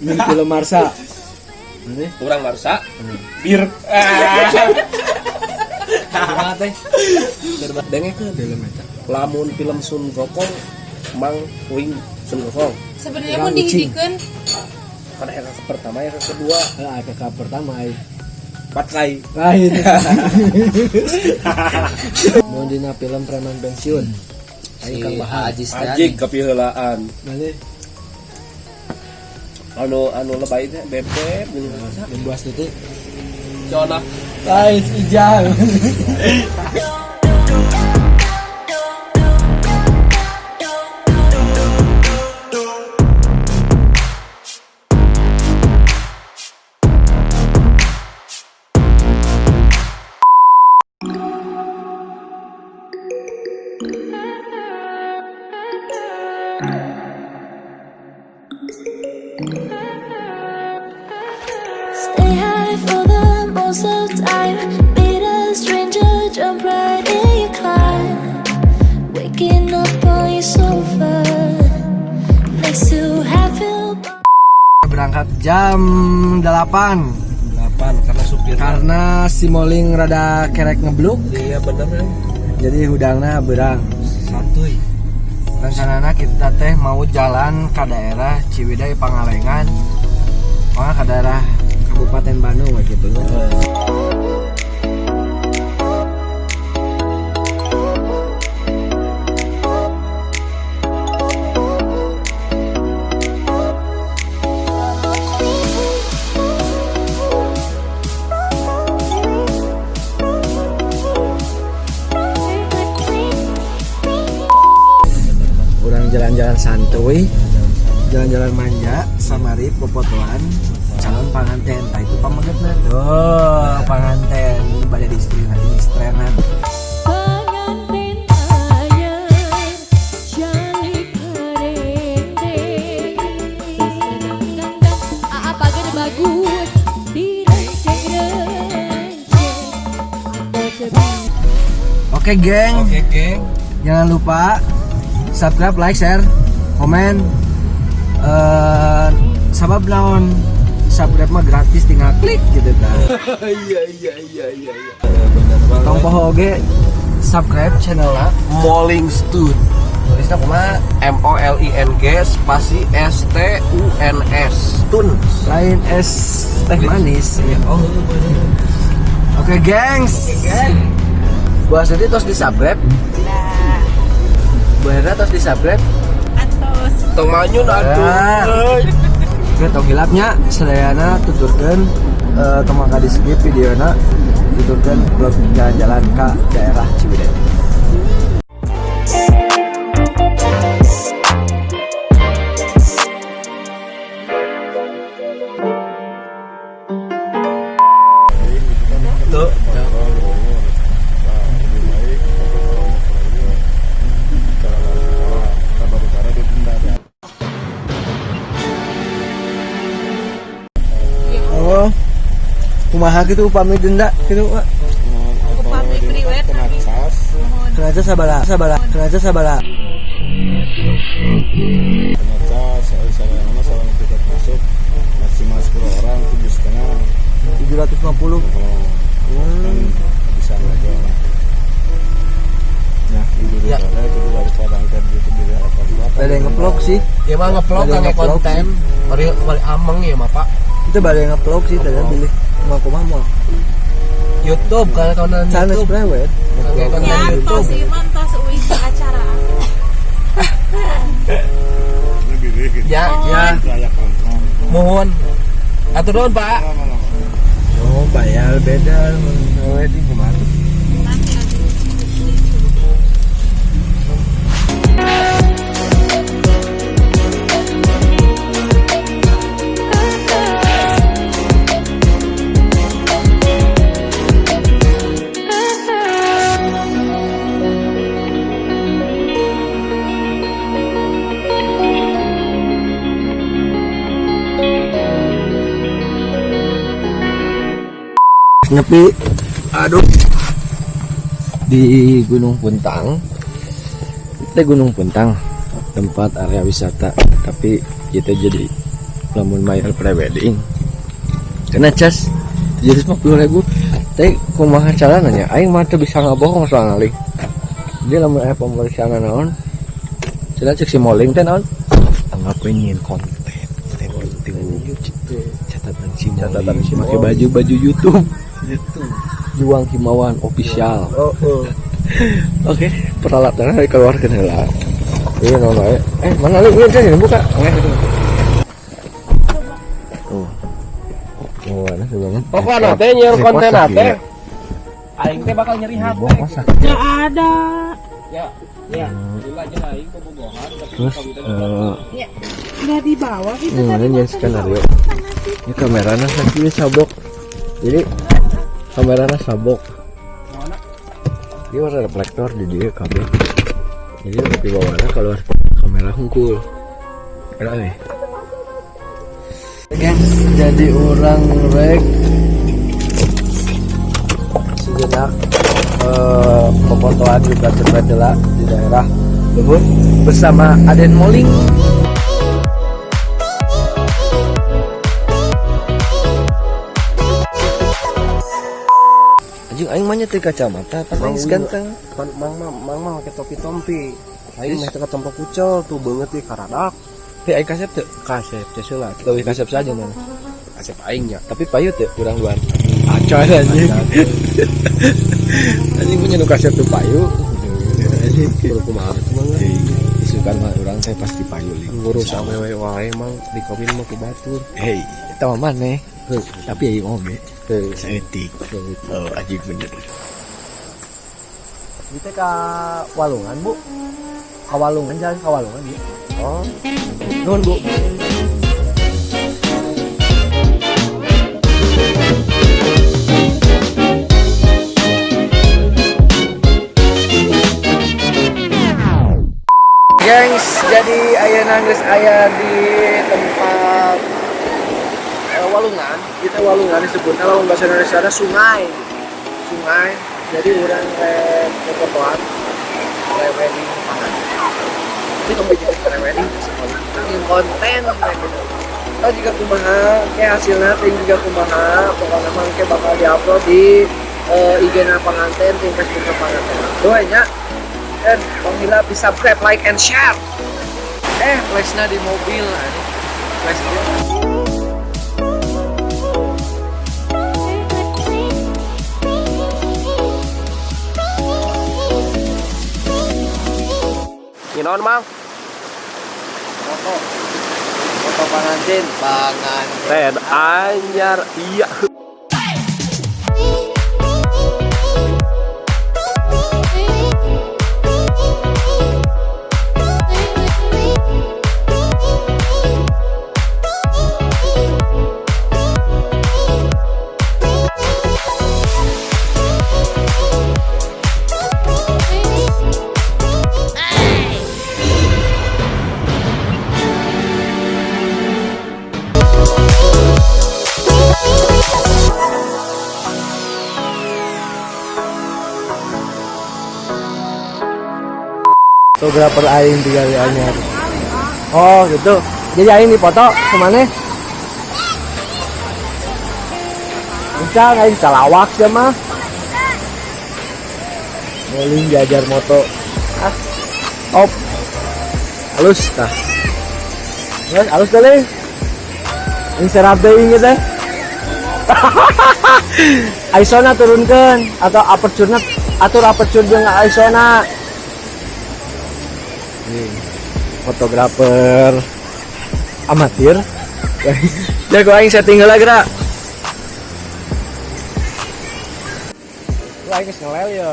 Ini film Marsa. Ini kurang marsa bir Ah. Teh? Dengek ke film eta. lamun film Sun Gokong mang wing Sun Gokong Sebenarnya ucing. dihidupkan karena yang ke pertama yang ke kedua Ah, kakak pertama ai. empat kali Lain. Mau dina film preman pensiun. Ayo Kang Bahar. Ajis ajik kepihelaan Mana? Anu anu lebay teh bebek jeung Yang buas itu. Jona Lain ijang. Berangkat jam 8 8 karena supir karena si Moling rada kerek ngebluk. Iya bener ya jadi hudangna berang. Santuy. Rencananya kita teh mau jalan ke daerah Ciwidey Pangalengan. Pokoknya ke daerah Kabupaten Bandung gitu orang jalan-jalan santuy jalan-jalan manja samari popotoan calon panganten nah itu pamagetna tuh panganten pada di istri di istrenan bagus? Oke geng. Oke geng. Jangan lupa subscribe like share komen. Eh sabab naon? Subscribe mah gratis tinggal klik gitu kan. Iya iya iya iya iya. Tong poho oge subscribe channelnya Molling Stud. Tulisnya kumaha M O L I N G spasi S T U N S. Tun lain es teh manis. Oh. Oke gengs. Buat sedih terus di subscribe. Bu Hera terus di subscribe tong manyun Ah. Oke tong hilapnya Sedayana tuturkan. Uh, Teman di skip videona Tuturkan vlog jalan-jalan ke daerah Ciwidey Kumaha gitu upami denda? Gitu Wak upami priwet Kenapa sabala sabala Kenapa sabala. Ternyata saya saya nama seorang tiket masuk. Maksimal 10 orang tujuh setengah. 750 kalau kan bisa lagi orang nah itu Ya. ya. itu gitu bila apa Ada yang ngevlog sih. Ya mah yang kan konten. mari mari ameng ya mah pak Itu baru yang ngevlog sih Tadi pilih Mau kumaha mau YouTube konten Channel YouTube. Prewed Ya iman tos uing ke acara. Ya ya. Mohon. Atur nuhun pak. Oh bayar beda. Oh Nyepi Aduh Di Gunung Puntang Itu Gunung Puntang Tempat area wisata Tapi kita jadi lamun bayar prewedding kena cas jadi puluh ribu tapi kumaha caranya aing mah teu bisa ngabohong soal ngali dia lamun aya pemeriksaan naon cenah cek si moling teh naon anggapin nyin konten teh penting catatan si catatan si pakai baju baju YouTube Juang Himawan official. Oh oh. Oke peralatan dari keluar ke heula iya nono eh. Eh mana lu? Ini sini buka. Itu oh. Oh ada sebenarnya teh nyiar konten teh. Aing teh bakal nyeri hati. masak. Nggak ada. Ya, ya. Aing bobogohan. terus eh Nggak dibawa gitu ini skenario ini kameranya sakit sabok jadi kameranya sabok. Dia ada reflektor di dia kabel. Jadi di bawahnya kalau kamera hungkul ada nih. Guys jadi orang rek. Sejenak eh pemotoan juga cepet di daerah Luhut bersama Aden Moling aing mah teh kacamata pas aing ganteng. Pan mang mang mang mang pakai topi tompi. Aing mah teu tompo kucel tuh banget di karadak. teh aing kasep teu kasep teh seula leuwih kasep saja mana Asep aingnya. tapi payu teu urang luar. Acan anjing. anjing. Punya nu kasep teu payu anjing Kudu kumaha cuman isukan mah urang teh pasti payu li ngurus awewe wae mang di kawin mah ku batur. hei eta mah maneh. Tapi aing oge Saeutik oh anjing bener. Kita ke Walungan bu. Ke Walungan jalan ke Walungan ya Oh, Nuhun bu. Gengs jadi ayah nangis ayah di tempat eh, walungan disebutnya lawan bahasa Indonesia ada sungai. Sungai. Jadi orang kayak fotoan kayak wedding pangan ini kamu jadi kayak wedding yang konten gitu. Kita juga kumaha kayak hasilnya ting juga kumaha. Pokoknya emang kayak bakal diupload di uh, IG na pengantin tim Facebook na pengantin. Doanya dan Bang Hila bisa subscribe, like, and share. Eh, flashnya di mobil lah. Flash Ginaon mang? Foto. Foto pengantin. Pengantin. Red anyar iya. Fotografer aing di anyar. Oh, gitu. Jadi aing dipoto ke mana? Bisa aing calawak ya mah. Moling jajar moto. Ah. Op. Halus tah. Halus, halus kali. Ini serap deui teh. Aisona turunkan atau aperture atur aperture jeung Aisona. Fotografer amatir. Jago aing setting heula geura. Lu aing ngelel ya.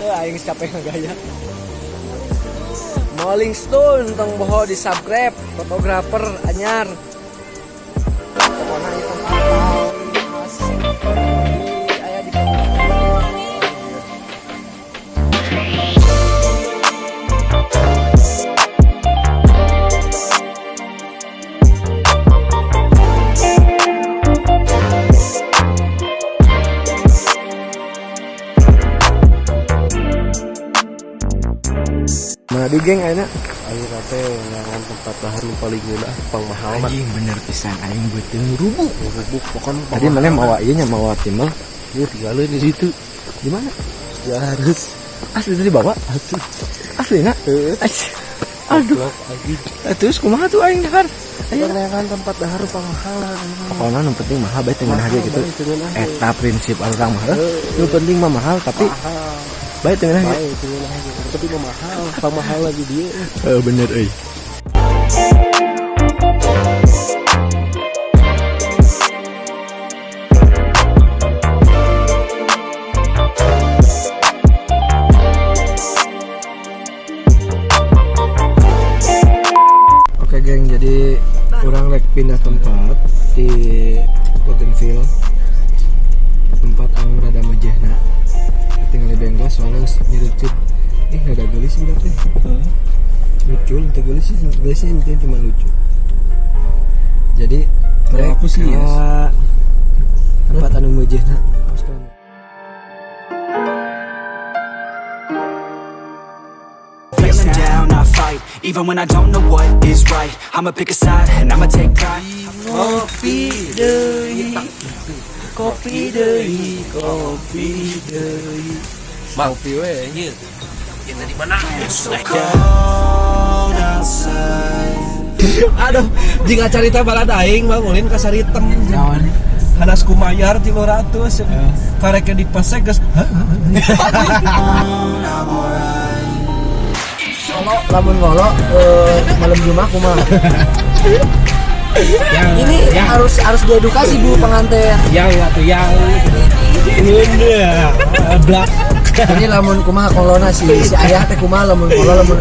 Tuh aing capek ngagaya. Rolling Stone tong boho di subscribe fotografer anyar. Nah, di geng ayeuna ayo kate ngangan tempat dahar nu paling gila pang mahal mah anjing bener pisan aing beuteung rubuk rubuk pokoknya tadi mana mau ieu nya mau timbal Yuk tinggalin di situ. di mana? Ya harus. asli tadi bawa? Atuh. asli nak? Aduh. Blok lagi. Eh, terus kumaha tuh aing dahar Ayo. kan tempat dahar pamahalan. pokoknya yang penting mahal baik dengan harga gitu. eta prinsip orang mah yang penting mah mahal tapi Mahal. Baik dengan harga Baik dengan harga. Tapi mah mahal. Pamahal lagi dia. Eh bener euy. Oke geng, jadi kurang rek pindah tempat di Potential tempat yang rada mejehna bengkel soalnya nyerucut ih rada gelis juga teh lucu itu gelis sih. Gelisnya intinya cuma lucu. Jadi Kalau aku sih, yes. tempat anu I fight. Even when I don't know what is right I'ma pick a side and I'ma take pride. Kopi deui. Kopi deui. Kopi deui Kopi we. Anjir. Aduh Jika cerita balad aing mah ulin ka saritem Hanas kumayar 300 Karek di pasek geus lamun ngolo eh, malam Jumat kumaha? Ini harus harus diedukasi bu pengantin. Yang atuh yang. Bunda Blak ini lamun kumaha kolona si si ayah teh kumaha lamun ngolo lamun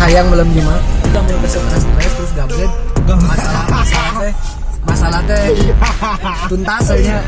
hayang malam Jumat. Lamun kesel stres terus gablet masalah masalah teh masalah teh tuntas aja